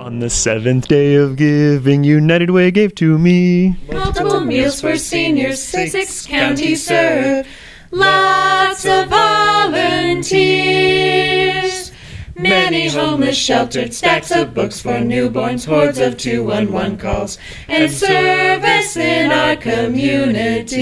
On the seventh day of giving, United Way gave to me. Multiple meals for seniors, six counties served, Lots of volunteers. Many homeless sheltered, stacks of books for newborns, hordes of 211 calls, and service in our community.